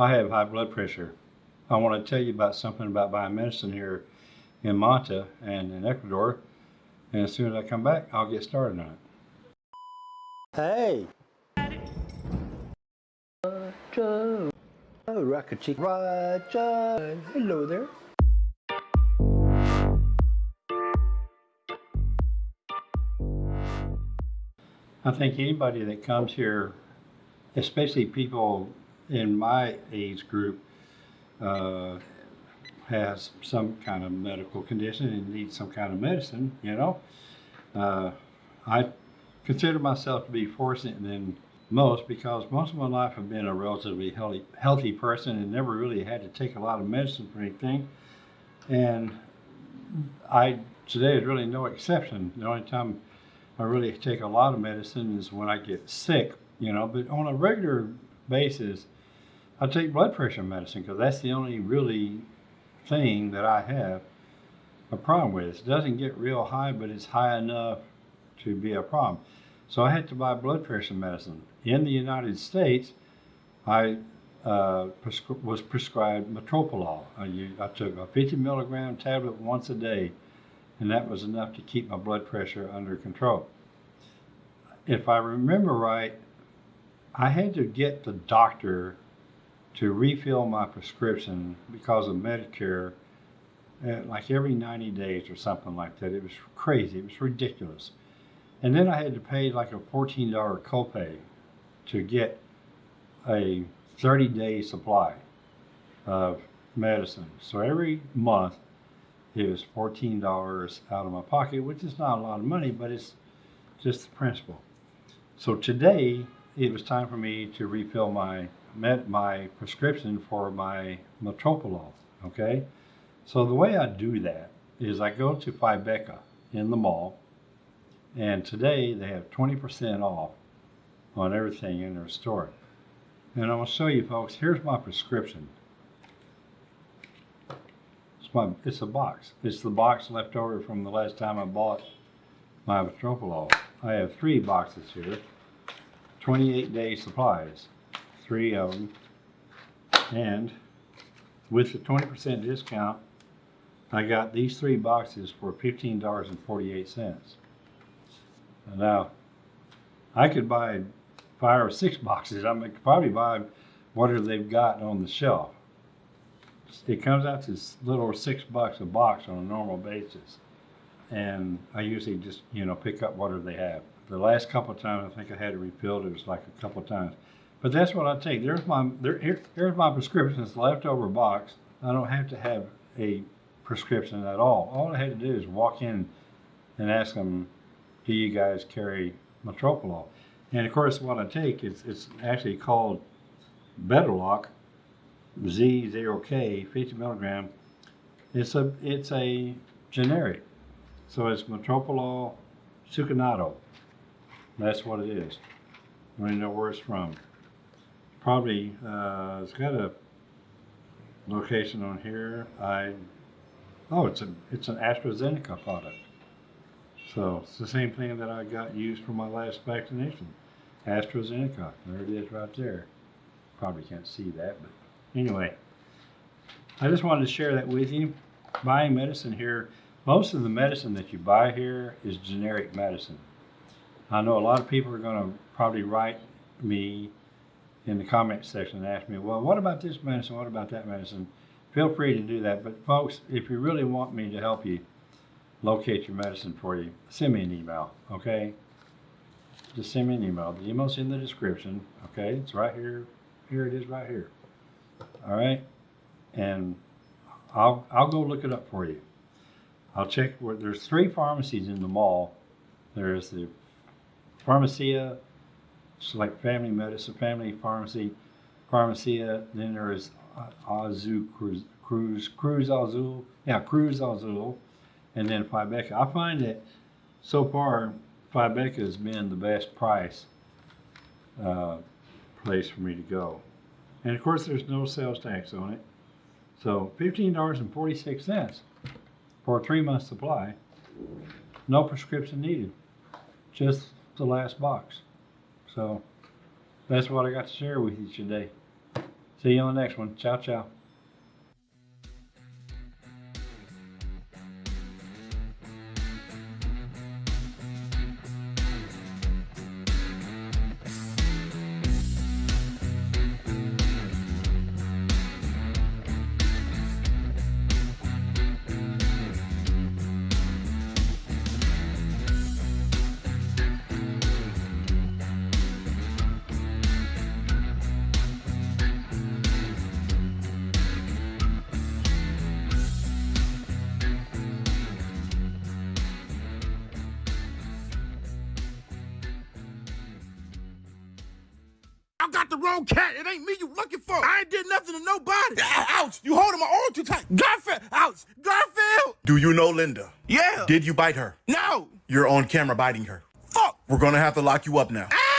I have high blood pressure. I want to tell you about something about buying medicine here in Manta and in Ecuador. And as soon as I come back, I'll get started on it. Hey. Roger. Oh, Rocket Chick. Roger. Hello there. I think anybody that comes here, especially people in my age group, uh, has some kind of medical condition and needs some kind of medicine, you know. Uh, I consider myself to be fortunate than most because most of my life I've been a relatively healthy, healthy person and never really had to take a lot of medicine for anything. And I today is really no exception. The only time I really take a lot of medicine is when I get sick, you know, but on a regular basis, I take blood pressure medicine because that's the only really thing that I have a problem with. It doesn't get real high, but it's high enough to be a problem. So I had to buy blood pressure medicine. In the United States, I uh, prescri- was prescribed metoprolol. I, I took a 50 milligram tablet once a day, and that was enough to keep my blood pressure under control. If I remember right, I had to get the doctor to refill my prescription because of Medicare, uh, like every 90 days or something like that. It was crazy. It was ridiculous. And then I had to pay like a $14 copay to get a 30 day supply of medicine. So every month it was $14 out of my pocket, which is not a lot of money, but it's just the principle. So today it was time for me to refill my met my prescription for my metoprolol. Okay, so the way I do that is I go to Fybeca in the mall, and today they have 20% off on everything in their store. And going to show you folks, here's my prescription. It's, my, it's a box. It's the box left over from the last time I bought my metoprolol. I have three boxes here, 28 day supplies, three of them. And with the 20% discount, I got these three boxes for $15.48. Now, I could buy five or six boxes. I could probably buy whatever they've got on the shelf. It comes out to little over six bucks a box on a normal basis. And I usually just, you know, pick up whatever they have. The last couple of times I think I had it refilled, it was like a couple of times. But that's what I take. There's my there, here, here's my prescription. It's leftover box. I don't have to have a prescription at all. All I had to do is walk in and ask them, "Do you guys carry metoprolol?" And of course, what I take is it's actually called Betaloc ZOK 50 milligram. It's a it's a generic, so it's metoprolol succinate. That's what it is. I don't know where it's from. Probably uh, it's got a location on here. I oh, it's a it's an AstraZeneca product. So it's the same thing that I got used for my last vaccination. AstraZeneca. There it is right there. Probably can't see that, but anyway. I just wanted to share that with you. Buying medicine here, most of the medicine that you buy here is generic medicine. I know a lot of people are going to probably write me in the comment section and ask me, well, what about this medicine? What about that medicine? Feel free to do that. But folks, if you really want me to help you locate your medicine for you, send me an email, okay? Just send me an email. The email's in the description, okay? It's right here. Here it is right here. All right? And I'll, I'll go look it up for you. I'll check where there's three pharmacies in the mall. There's the Pharmacia, like family medicine, family pharmacy, Pharmacia. Then there is Azu Cruz, Cruz, Cruz Azul. Yeah, Cruz Azul. And then Fybeca. I find that so far, Fybeca has been the best price uh, place for me to go. And of course, there's no sales tax on it. So $15.46 for a three month supply. No prescription needed. Just the last box. So that's what I got to share with you today. See you on the next one. Ciao, ciao. Got the wrong cat. It ain't me you looking for. I ain't did nothing to nobody. Ouch! You holding my arm too tight. Garfield! Ouch! Garfield! Do you know Linda? Yeah. Did you bite her? No. You're on camera biting her. Fuck. We're gonna have to lock you up now. Ah!